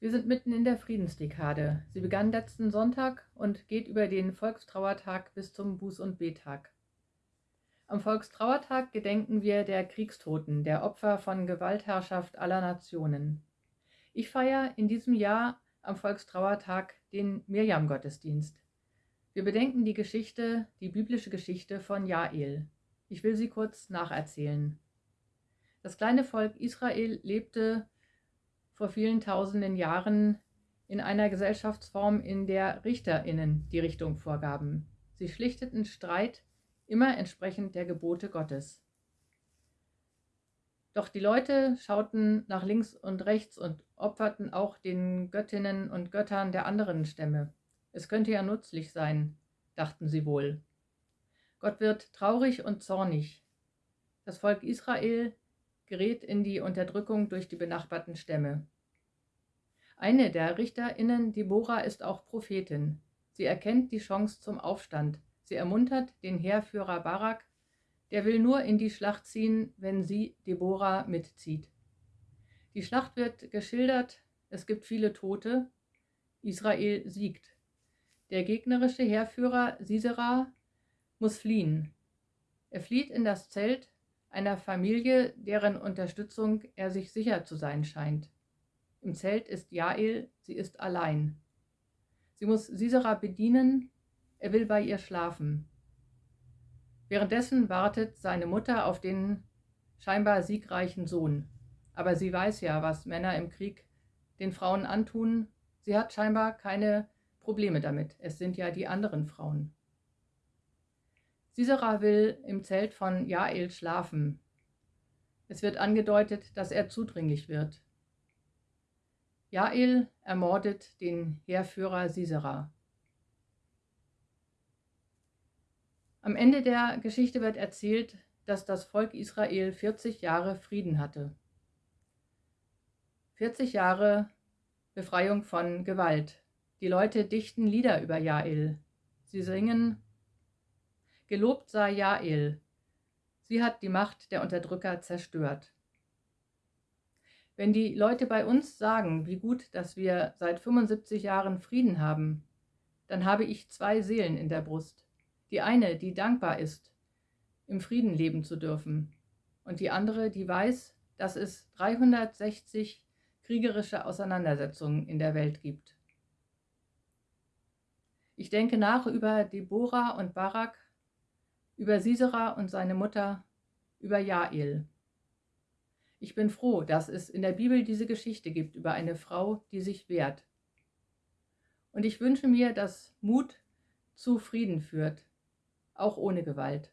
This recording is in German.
Wir sind mitten in der Friedensdekade. Sie begann letzten Sonntag und geht über den Volkstrauertag bis zum Buß- und Betag. Am Volkstrauertag gedenken wir der Kriegstoten, der Opfer von Gewaltherrschaft aller Nationen. Ich feiere in diesem Jahr am Volkstrauertag den Mirjam-Gottesdienst. Wir bedenken die Geschichte, die biblische Geschichte von Jael. Ich will sie kurz nacherzählen. Das kleine Volk Israel lebte vor vielen tausenden Jahren in einer Gesellschaftsform, in der RichterInnen die Richtung vorgaben. Sie schlichteten Streit immer entsprechend der Gebote Gottes. Doch die Leute schauten nach links und rechts und opferten auch den Göttinnen und Göttern der anderen Stämme. Es könnte ja nützlich sein, dachten sie wohl. Gott wird traurig und zornig. Das Volk Israel gerät in die Unterdrückung durch die benachbarten Stämme. Eine der RichterInnen, Deborah, ist auch Prophetin. Sie erkennt die Chance zum Aufstand. Sie ermuntert den Heerführer Barak, der will nur in die Schlacht ziehen, wenn sie, Deborah, mitzieht. Die Schlacht wird geschildert, es gibt viele Tote, Israel siegt. Der gegnerische Heerführer Sisera muss fliehen. Er flieht in das Zelt einer Familie, deren Unterstützung er sich sicher zu sein scheint. Im Zelt ist Jael, sie ist allein. Sie muss Sisera bedienen, er will bei ihr schlafen. Währenddessen wartet seine Mutter auf den scheinbar siegreichen Sohn. Aber sie weiß ja, was Männer im Krieg den Frauen antun. Sie hat scheinbar keine Probleme damit. Es sind ja die anderen Frauen. Sisera will im Zelt von Jael schlafen. Es wird angedeutet, dass er zudringlich wird. Jael ermordet den Heerführer Sisera. Am Ende der Geschichte wird erzählt, dass das Volk Israel 40 Jahre Frieden hatte. 40 Jahre Befreiung von Gewalt. Die Leute dichten Lieder über Jael. Sie singen Gelobt sei Jael. Sie hat die Macht der Unterdrücker zerstört. Wenn die Leute bei uns sagen, wie gut, dass wir seit 75 Jahren Frieden haben, dann habe ich zwei Seelen in der Brust. Die eine, die dankbar ist, im Frieden leben zu dürfen, und die andere, die weiß, dass es 360 kriegerische Auseinandersetzungen in der Welt gibt. Ich denke nach über Deborah und Barak über Sisera und seine Mutter, über Jael. Ich bin froh, dass es in der Bibel diese Geschichte gibt über eine Frau, die sich wehrt. Und ich wünsche mir, dass Mut zu Frieden führt, auch ohne Gewalt.